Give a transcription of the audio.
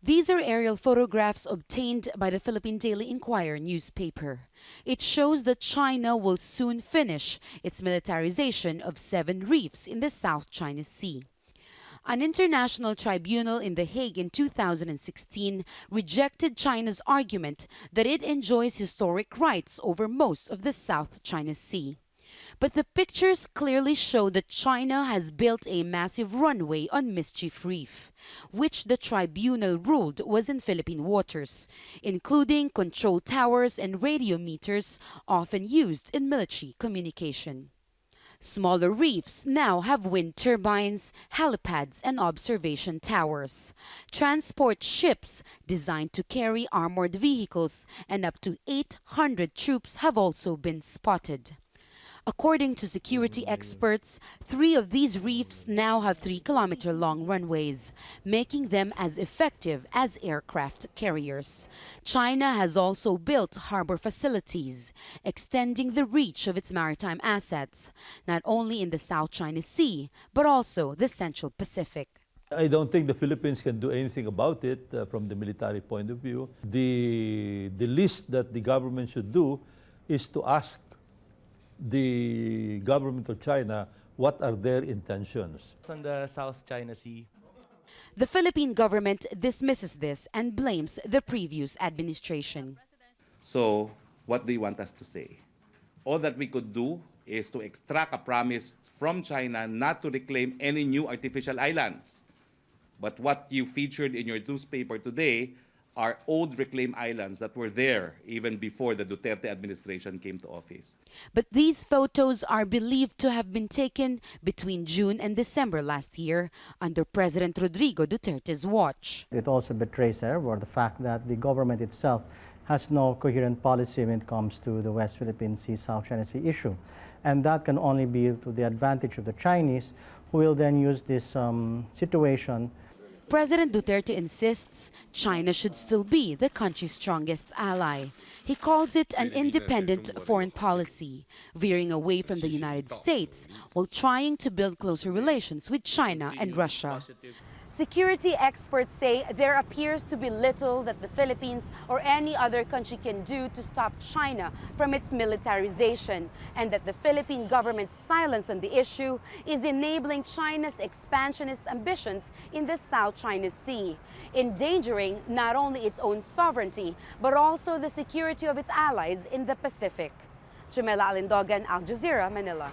These are aerial photographs obtained by the Philippine Daily Inquirer newspaper. It shows that China will soon finish its militarization of seven reefs in the South China Sea. An international tribunal in The Hague in 2016 rejected China's argument that it enjoys historic rights over most of the South China Sea. But the pictures clearly show that China has built a massive runway on Mischief Reef, which the tribunal ruled was in Philippine waters, including control towers and radio meters often used in military communication. Smaller reefs now have wind turbines, helipads, and observation towers. Transport ships designed to carry armored vehicles and up to 800 troops have also been spotted. According to security experts, three of these reefs now have three kilometer long runways, making them as effective as aircraft carriers. China has also built harbor facilities, extending the reach of its maritime assets, not only in the South China Sea, but also the Central Pacific. I don't think the Philippines can do anything about it uh, from the military point of view. The, the least that the government should do is to ask the government of China what are their intentions. On the South China Sea. The Philippine government dismisses this and blames the previous administration. So, what do you want us to say? All that we could do is to extract a promise from China not to reclaim any new artificial islands. But what you featured in your newspaper today are old reclaimed islands that were there even before the Duterte administration came to office. But these photos are believed to have been taken between June and December last year under President Rodrigo Duterte's watch. It also betrays error, the fact that the government itself has no coherent policy when it comes to the West Philippine Sea, South China Sea issue. And that can only be to the advantage of the Chinese, who will then use this um, situation President Duterte insists China should still be the country's strongest ally. He calls it an independent foreign policy, veering away from the United States while trying to build closer relations with China and Russia. Security experts say there appears to be little that the Philippines or any other country can do to stop China from its militarization and that the Philippine government's silence on the issue is enabling China's expansionist ambitions in the South China Sea, endangering not only its own sovereignty but also the security of its allies in the Pacific. Jamela Alindogan, Al Jazeera, Manila.